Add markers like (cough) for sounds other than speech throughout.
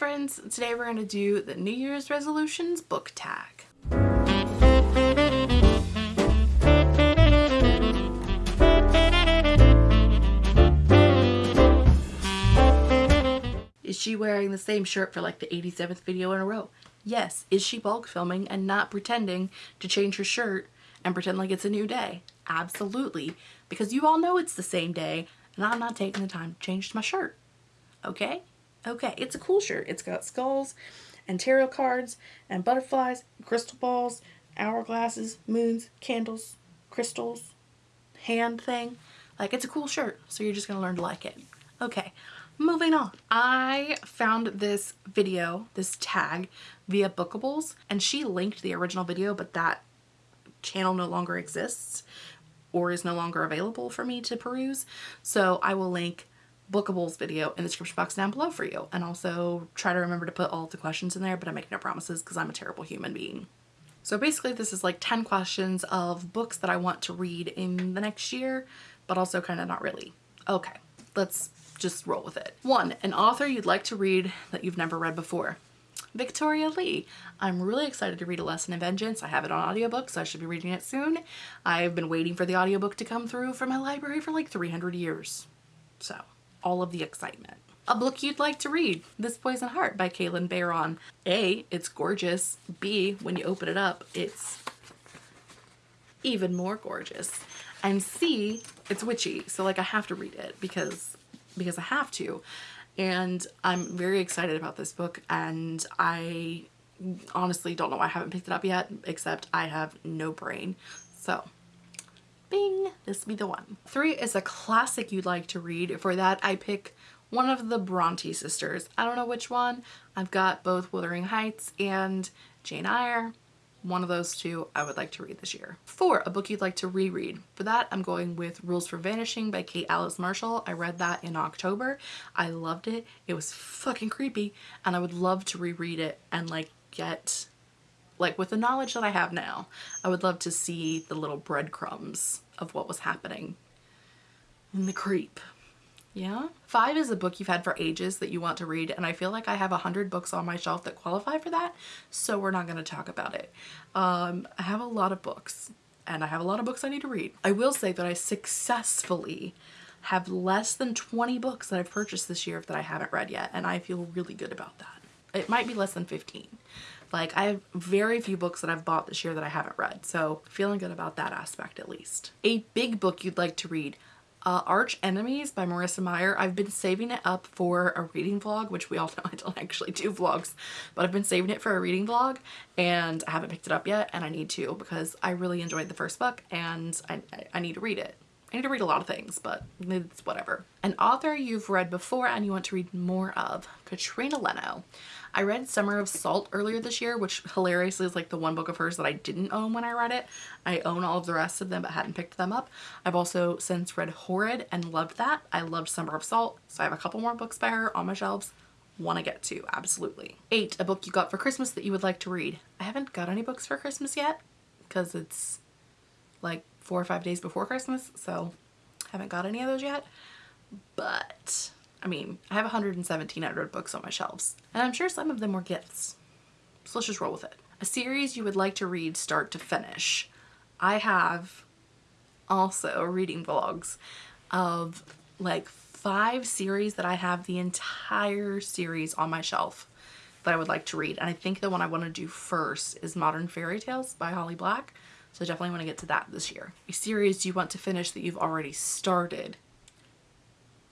friends! Today we're going to do the New Year's resolutions book tag. Is she wearing the same shirt for like the 87th video in a row? Yes. Is she bulk filming and not pretending to change her shirt and pretend like it's a new day? Absolutely. Because you all know it's the same day and I'm not taking the time to change my shirt. Okay? Okay, it's a cool shirt. It's got skulls and tarot cards and butterflies, crystal balls, hourglasses, moons, candles, crystals, hand thing. Like, it's a cool shirt, so you're just to learn to like it. Okay, moving on. I found this video, this tag, via Bookables, and she linked the original video, but that channel no longer exists or is no longer available for me to peruse. So I will link Bookables video in the description box down below for you. And also try to remember to put all the questions in there, but I make no promises because I'm a terrible human being. So basically this is like 10 questions of books that I want to read in the next year, but also kind of not really. Okay, let's just roll with it. One, an author you'd like to read that you've never read before. Victoria Lee. I'm really excited to read A Lesson in Vengeance. I have it on audiobook, so I should be reading it soon. I've been waiting for the audiobook to come through from my library for like 300 years. So all of the excitement. A book you'd like to read, This Poison Heart by Kalynn Bayron. A, it's gorgeous. B, when you open it up, it's even more gorgeous. And C, it's witchy. So like I have to read it because, because I have to. And I'm very excited about this book and I honestly don't know why I haven't picked it up yet, except I have no brain. So bing, this be the one. Three is a classic you'd like to read. For that, I pick one of the Bronte sisters. I don't know which one. I've got both Wuthering Heights and Jane Eyre. One of those two I would like to read this year. Four, a book you'd like to reread. For that, I'm going with Rules for Vanishing by Kate Alice Marshall. I read that in October. I loved it. It was fucking creepy and I would love to reread it and like get like with the knowledge that I have now, I would love to see the little breadcrumbs of what was happening in the creep. Yeah. Five is a book you've had for ages that you want to read and I feel like I have a hundred books on my shelf that qualify for that so we're not going to talk about it. Um, I have a lot of books and I have a lot of books I need to read. I will say that I successfully have less than 20 books that I've purchased this year that I haven't read yet and I feel really good about that. It might be less than 15 like I have very few books that I've bought this year that I haven't read. So feeling good about that aspect at least. A big book you'd like to read. Uh, Arch Enemies by Marissa Meyer. I've been saving it up for a reading vlog, which we all know I don't (laughs) actually do vlogs, but I've been saving it for a reading vlog and I haven't picked it up yet and I need to because I really enjoyed the first book and I, I need to read it. I need to read a lot of things, but it's whatever. An author you've read before and you want to read more of, Katrina Leno. I read Summer of Salt earlier this year, which hilariously is like the one book of hers that I didn't own when I read it. I own all of the rest of them but hadn't picked them up. I've also since read Horrid and loved that. I loved Summer of Salt, so I have a couple more books by her on my shelves want to get to, absolutely. Eight, a book you got for Christmas that you would like to read. I haven't got any books for Christmas yet because it's like four or five days before Christmas, so haven't got any of those yet. But I mean, I have 117 unread books on my shelves, and I'm sure some of them were gifts. So let's just roll with it. A series you would like to read start to finish. I have also reading vlogs of like five series that I have the entire series on my shelf that I would like to read. And I think the one I want to do first is Modern Fairy Tales by Holly Black. So I definitely want to get to that this year. A series you want to finish that you've already started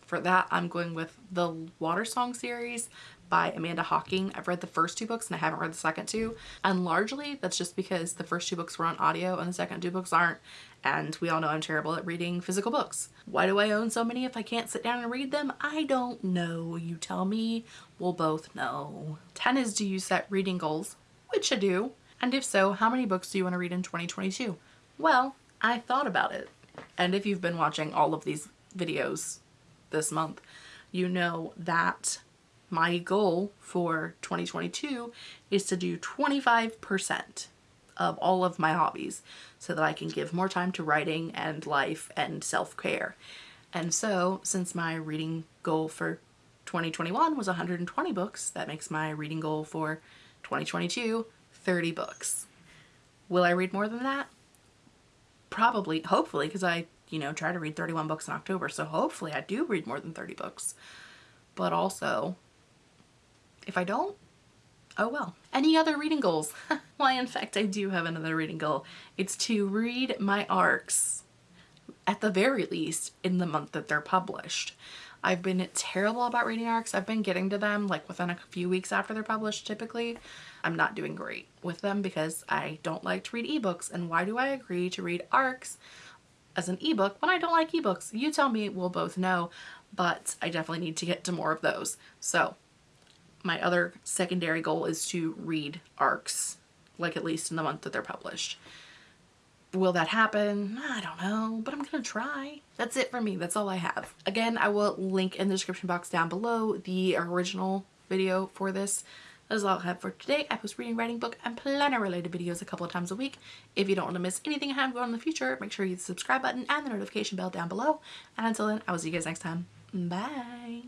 for that, I'm going with the Watersong series by Amanda Hocking. I've read the first two books and I haven't read the second two. And largely that's just because the first two books were on audio and the second two books aren't. And we all know I'm terrible at reading physical books. Why do I own so many if I can't sit down and read them? I don't know. You tell me. We'll both know. 10 is do you set reading goals? Which I do. And if so, how many books do you want to read in 2022? Well, I thought about it. And if you've been watching all of these videos this month, you know that my goal for 2022 is to do 25% of all of my hobbies so that I can give more time to writing and life and self-care. And so since my reading goal for 2021 was 120 books. That makes my reading goal for 2022 30 books. Will I read more than that? Probably, hopefully, because I, you know, try to read 31 books in October. So hopefully I do read more than 30 books. But also, if I don't, oh well. Any other reading goals? (laughs) Why, in fact, I do have another reading goal. It's to read my arcs, at the very least, in the month that they're published. I've been terrible about reading arcs. I've been getting to them like within a few weeks after they're published typically. I'm not doing great with them because I don't like to read ebooks and why do I agree to read arcs as an ebook when I don't like ebooks? You tell me, we'll both know, but I definitely need to get to more of those. So my other secondary goal is to read arcs, like at least in the month that they're published. Will that happen? I don't know, but I'm gonna try. That's it for me. That's all I have. Again, I will link in the description box down below the original video for this. That is all I have for today. I post reading, writing, book, and planner related videos a couple of times a week. If you don't want to miss anything I have going on in the future, make sure you hit the subscribe button and the notification bell down below. And until then, I will see you guys next time. Bye.